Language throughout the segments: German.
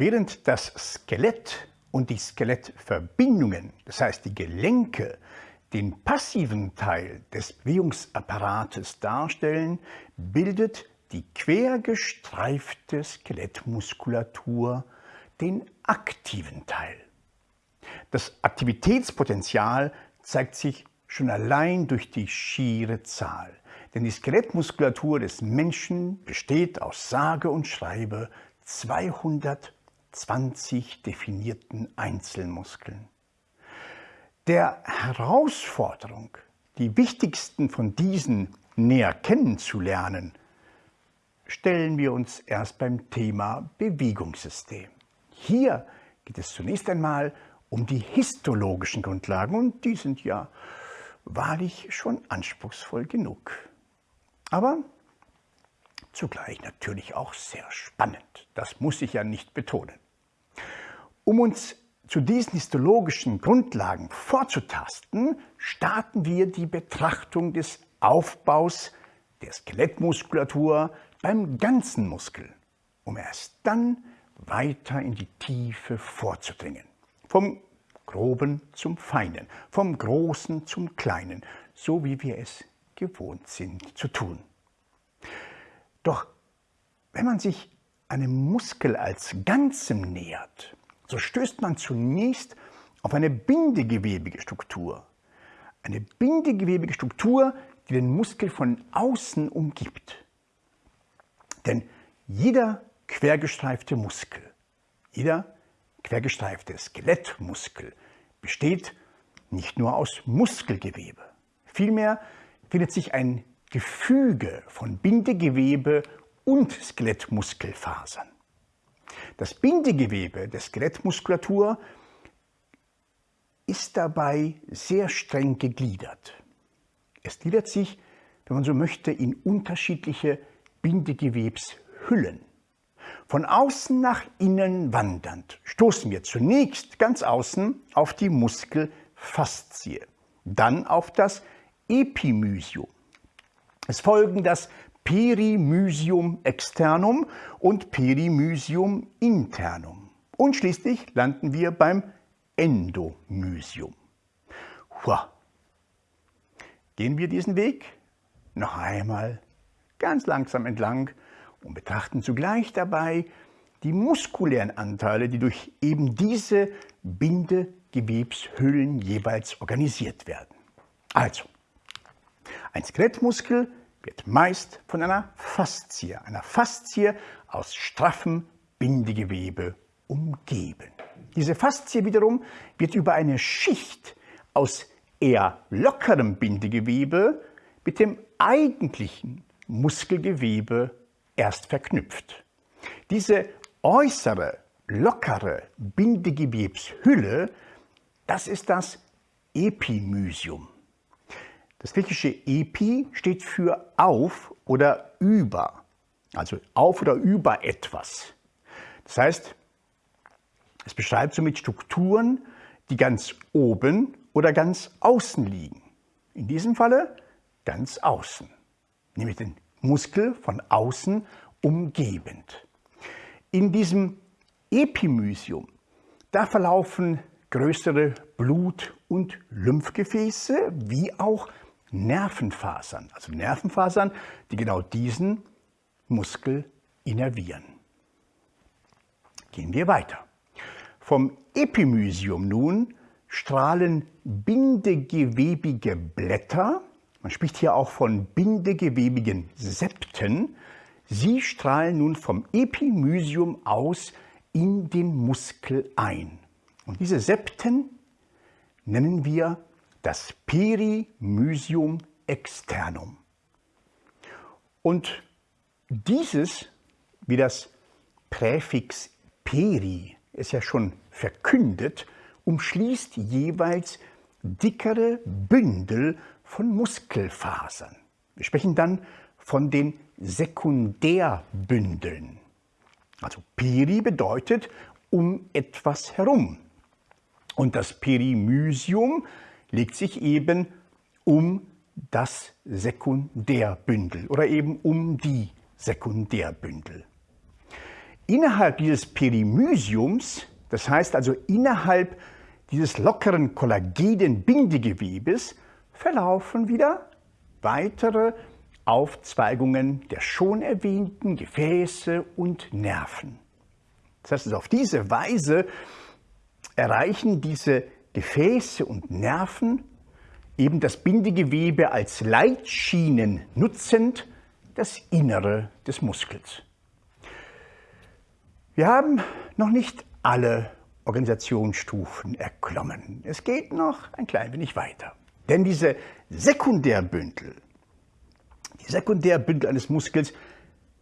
Während das Skelett und die Skelettverbindungen, das heißt die Gelenke, den passiven Teil des Bewegungsapparates darstellen, bildet die quergestreifte Skelettmuskulatur den aktiven Teil. Das Aktivitätspotenzial zeigt sich schon allein durch die schiere Zahl. Denn die Skelettmuskulatur des Menschen besteht aus sage und schreibe 200 20 definierten Einzelmuskeln. Der Herausforderung, die wichtigsten von diesen näher kennenzulernen, stellen wir uns erst beim Thema Bewegungssystem. Hier geht es zunächst einmal um die histologischen Grundlagen und die sind ja wahrlich schon anspruchsvoll genug. Aber zugleich natürlich auch sehr spannend. Das muss ich ja nicht betonen. Um uns zu diesen histologischen Grundlagen vorzutasten, starten wir die Betrachtung des Aufbaus der Skelettmuskulatur beim ganzen Muskel, um erst dann weiter in die Tiefe vorzudringen. Vom Groben zum Feinen, vom Großen zum Kleinen, so wie wir es gewohnt sind zu tun. Doch wenn man sich einem Muskel als Ganzem nähert, so stößt man zunächst auf eine bindegewebige Struktur. Eine bindegewebige Struktur, die den Muskel von außen umgibt. Denn jeder quergestreifte Muskel, jeder quergestreifte Skelettmuskel besteht nicht nur aus Muskelgewebe. Vielmehr findet sich ein Gefüge von Bindegewebe und Skelettmuskelfasern. Das Bindegewebe der Skelettmuskulatur ist dabei sehr streng gegliedert. Es gliedert sich, wenn man so möchte, in unterschiedliche Bindegewebshüllen. Von außen nach innen wandernd stoßen wir zunächst ganz außen auf die Muskelfaszie, dann auf das Epimysium. Es folgen das Perimysium externum und Perimysium internum. Und schließlich landen wir beim Endomysium. Hua. Gehen wir diesen Weg noch einmal ganz langsam entlang und betrachten zugleich dabei die muskulären Anteile, die durch eben diese Bindegewebshüllen jeweils organisiert werden. Also, ein Skelettmuskel wird meist von einer Faszie, einer Faszie aus straffem Bindegewebe umgeben. Diese Faszie wiederum wird über eine Schicht aus eher lockerem Bindegewebe mit dem eigentlichen Muskelgewebe erst verknüpft. Diese äußere, lockere Bindegewebshülle, das ist das Epimysium. Das griechische Epi steht für auf oder über, also auf oder über etwas. Das heißt, es beschreibt somit Strukturen, die ganz oben oder ganz außen liegen. In diesem Falle ganz außen, nämlich den Muskel von außen umgebend. In diesem Epimysium, da verlaufen größere Blut- und Lymphgefäße wie auch Nervenfasern, also Nervenfasern, die genau diesen Muskel innervieren. Gehen wir weiter. Vom Epimysium nun strahlen bindegewebige Blätter, man spricht hier auch von bindegewebigen Septen, sie strahlen nun vom Epimysium aus in den Muskel ein. Und diese Septen nennen wir das Perimysium externum. Und dieses, wie das Präfix peri es ja schon verkündet, umschließt jeweils dickere Bündel von Muskelfasern. Wir sprechen dann von den Sekundärbündeln. Also peri bedeutet um etwas herum. Und das Perimysium legt sich eben um das Sekundärbündel oder eben um die Sekundärbündel. innerhalb dieses Perimysiums, das heißt also innerhalb dieses lockeren kollagenen Bindegewebes, verlaufen wieder weitere Aufzweigungen der schon erwähnten Gefäße und Nerven. Das heißt, also auf diese Weise erreichen diese Gefäße und Nerven eben das Bindegewebe als Leitschienen nutzend das Innere des Muskels. Wir haben noch nicht alle Organisationsstufen erklommen. Es geht noch ein klein wenig weiter. Denn diese Sekundärbündel, die Sekundärbündel eines Muskels,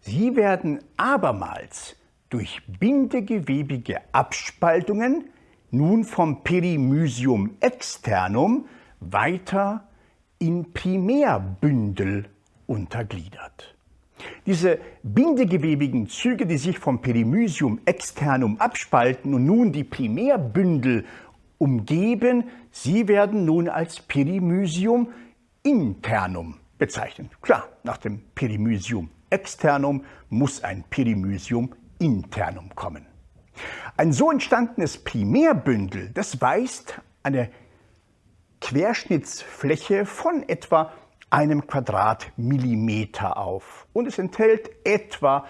sie werden abermals durch bindegewebige Abspaltungen nun vom Perimysium externum weiter in Primärbündel untergliedert. Diese bindegewebigen Züge, die sich vom Perimysium externum abspalten und nun die Primärbündel umgeben, sie werden nun als Perimysium internum bezeichnet. Klar, nach dem Perimysium externum muss ein Perimysium internum kommen. Ein so entstandenes Primärbündel, das weist eine Querschnittsfläche von etwa einem Quadratmillimeter auf und es enthält etwa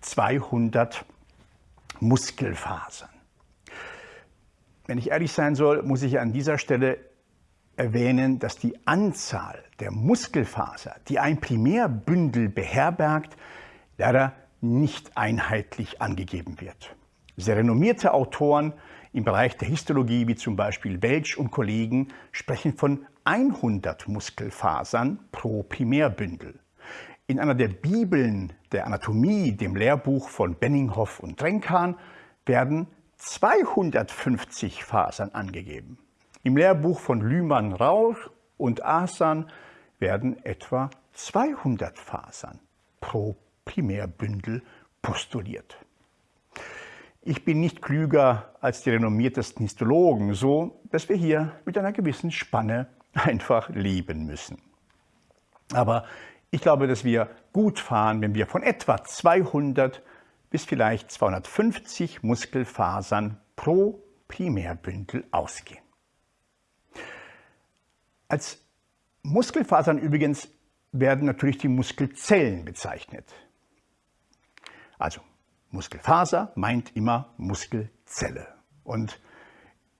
200 Muskelfasern. Wenn ich ehrlich sein soll, muss ich an dieser Stelle erwähnen, dass die Anzahl der Muskelfaser, die ein Primärbündel beherbergt, leider nicht einheitlich angegeben wird. Sehr renommierte Autoren im Bereich der Histologie, wie zum Beispiel Welch und Kollegen, sprechen von 100 Muskelfasern pro Primärbündel. In einer der Bibeln der Anatomie, dem Lehrbuch von Benninghoff und Drenkan, werden 250 Fasern angegeben. Im Lehrbuch von Lühmann, Rauch und Asan werden etwa 200 Fasern pro Primärbündel postuliert. Ich bin nicht klüger als die renommiertesten Histologen, so dass wir hier mit einer gewissen Spanne einfach leben müssen. Aber ich glaube, dass wir gut fahren, wenn wir von etwa 200 bis vielleicht 250 Muskelfasern pro Primärbündel ausgehen. Als Muskelfasern übrigens werden natürlich die Muskelzellen bezeichnet. Also Muskelfaser meint immer Muskelzelle. Und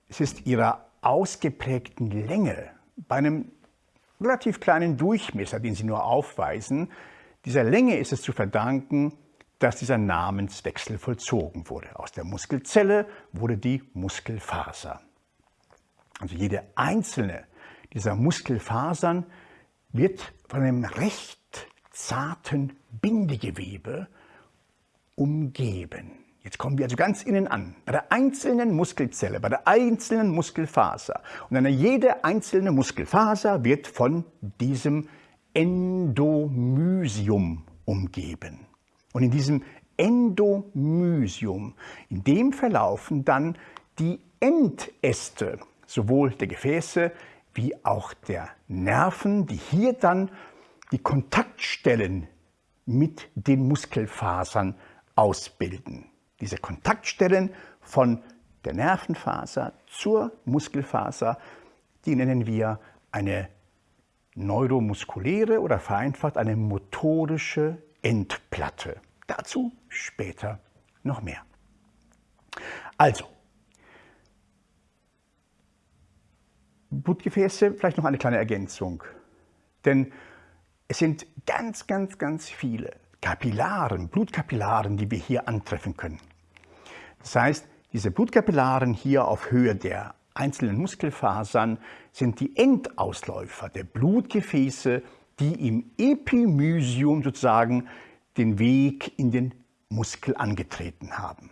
es ist ihrer ausgeprägten Länge bei einem relativ kleinen Durchmesser, den sie nur aufweisen, dieser Länge ist es zu verdanken, dass dieser Namenswechsel vollzogen wurde. Aus der Muskelzelle wurde die Muskelfaser. Also jede einzelne dieser Muskelfasern wird von einem recht zarten Bindegewebe umgeben. Jetzt kommen wir also ganz innen an, bei der einzelnen Muskelzelle, bei der einzelnen Muskelfaser. Und eine jede einzelne Muskelfaser wird von diesem Endomysium umgeben. Und in diesem Endomysium, in dem verlaufen dann die Endäste, sowohl der Gefäße wie auch der Nerven, die hier dann die Kontaktstellen mit den Muskelfasern ausbilden. Diese Kontaktstellen von der Nervenfaser zur Muskelfaser, die nennen wir eine neuromuskuläre oder vereinfacht eine motorische Endplatte. Dazu später noch mehr. Also, Blutgefäße, vielleicht noch eine kleine Ergänzung. Denn es sind ganz, ganz, ganz viele Kapillaren, Blutkapillaren, die wir hier antreffen können. Das heißt, diese Blutkapillaren hier auf Höhe der einzelnen Muskelfasern sind die Endausläufer der Blutgefäße, die im Epimysium sozusagen den Weg in den Muskel angetreten haben.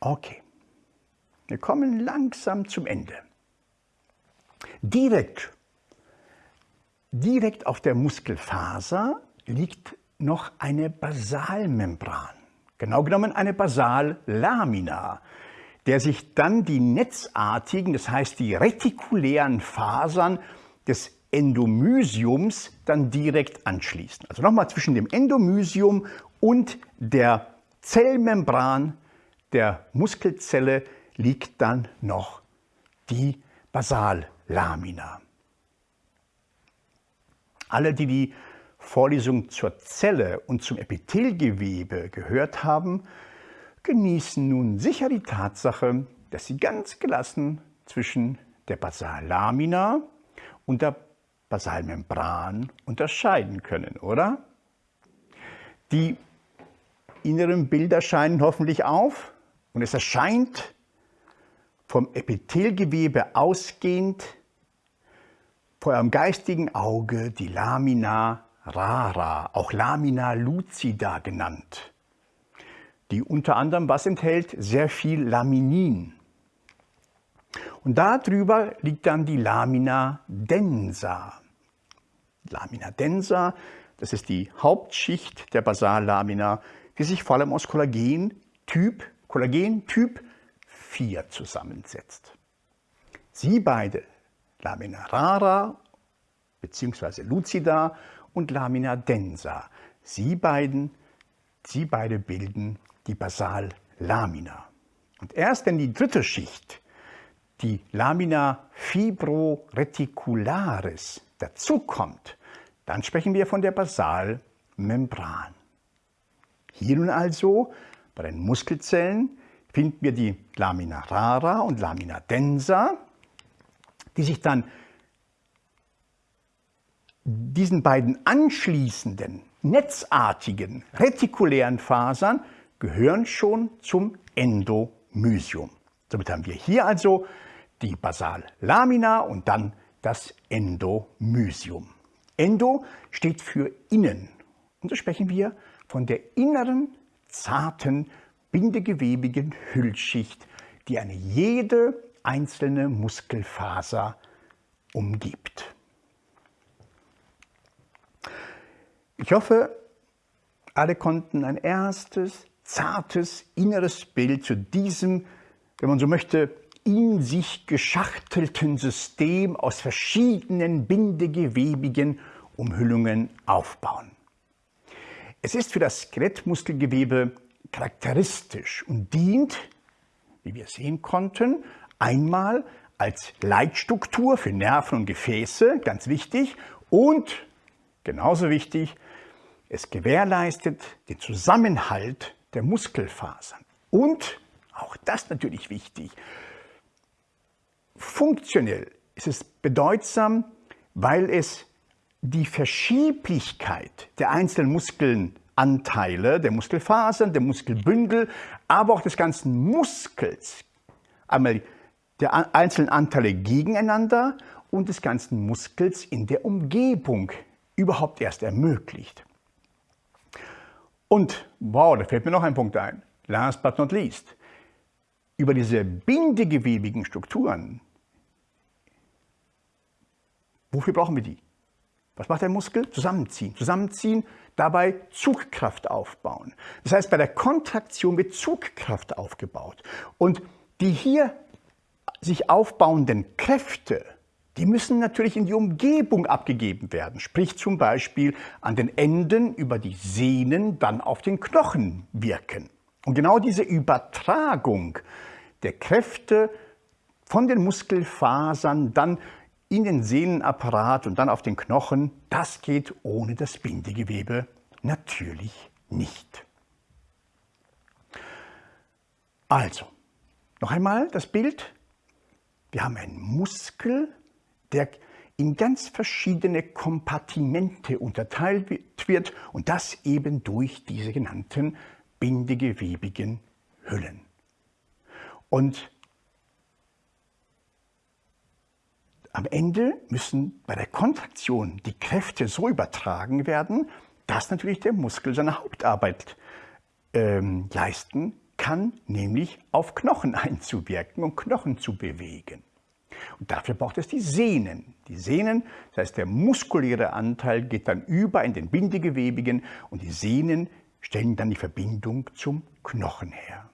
Okay, wir kommen langsam zum Ende. Direkt Direkt auf der Muskelfaser liegt noch eine Basalmembran, genau genommen eine Basallamina, der sich dann die netzartigen, das heißt die retikulären Fasern des Endomysiums dann direkt anschließen. Also nochmal zwischen dem Endomysium und der Zellmembran der Muskelzelle liegt dann noch die Basallamina. Alle, die die Vorlesung zur Zelle und zum Epithelgewebe gehört haben, genießen nun sicher die Tatsache, dass sie ganz gelassen zwischen der Basallamina und der Basalmembran unterscheiden können, oder? Die inneren Bilder scheinen hoffentlich auf und es erscheint vom Epithelgewebe ausgehend vor eurem geistigen Auge die Lamina rara, auch Lamina lucida genannt, die unter anderem was enthält? Sehr viel Laminin. Und darüber liegt dann die Lamina densa. Lamina densa, das ist die Hauptschicht der Basallamina, die sich vor allem aus Kollagen-Typ Kollagen Typ 4 zusammensetzt. Sie beide, Lamina rara bzw. lucida und Lamina densa, sie, beiden, sie beide bilden die Basallamina. Und erst wenn die dritte Schicht, die Lamina fibroreticularis, dazukommt, dann sprechen wir von der Basalmembran. Hier nun also bei den Muskelzellen finden wir die Lamina rara und Lamina densa, die sich dann diesen beiden anschließenden, netzartigen, retikulären Fasern gehören schon zum Endomysium. Somit haben wir hier also die Basallamina und dann das Endomysium. Endo steht für innen und so sprechen wir von der inneren zarten, bindegewebigen Hüllschicht, die eine jede einzelne Muskelfaser umgibt. Ich hoffe, alle konnten ein erstes, zartes, inneres Bild zu diesem, wenn man so möchte, in sich geschachtelten System aus verschiedenen bindegewebigen Umhüllungen aufbauen. Es ist für das Skelettmuskelgewebe charakteristisch und dient, wie wir sehen konnten, einmal als Leitstruktur für Nerven und Gefäße, ganz wichtig, und genauso wichtig, es gewährleistet den Zusammenhalt der Muskelfasern. Und, auch das natürlich wichtig, funktionell ist es bedeutsam, weil es die Verschieblichkeit der einzelnen Muskelanteile, der Muskelfasern, der Muskelbündel, aber auch des ganzen Muskels, einmal der einzelnen Anteile gegeneinander und des ganzen Muskels in der Umgebung überhaupt erst ermöglicht. Und, wow, da fällt mir noch ein Punkt ein, last but not least, über diese bindegewebigen Strukturen, wofür brauchen wir die? Was macht der Muskel? Zusammenziehen. Zusammenziehen, dabei Zugkraft aufbauen. Das heißt, bei der Kontraktion wird Zugkraft aufgebaut. Und die hier sich aufbauenden Kräfte, die müssen natürlich in die Umgebung abgegeben werden, sprich zum Beispiel an den Enden über die Sehnen dann auf den Knochen wirken. Und genau diese Übertragung der Kräfte von den Muskelfasern dann in den Sehnenapparat und dann auf den Knochen, das geht ohne das Bindegewebe natürlich nicht. Also, noch einmal das Bild. Wir haben einen Muskel, der in ganz verschiedene Kompartimente unterteilt wird und das eben durch diese genannten bindegewebigen Hüllen. Und Am Ende müssen bei der Kontraktion die Kräfte so übertragen werden, dass natürlich der Muskel seine Hauptarbeit ähm, leisten kann, nämlich auf Knochen einzuwirken und Knochen zu bewegen. Und dafür braucht es die Sehnen. Die Sehnen, das heißt der muskuläre Anteil geht dann über in den Bindegewebigen und die Sehnen stellen dann die Verbindung zum Knochen her.